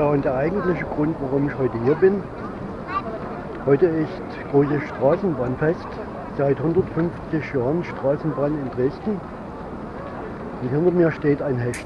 Ja, und der eigentliche Grund, warum ich heute hier bin, heute ist großes Straßenbahnfest. Seit 150 Jahren Straßenbahn in Dresden. Und hinter mir steht ein Hecht.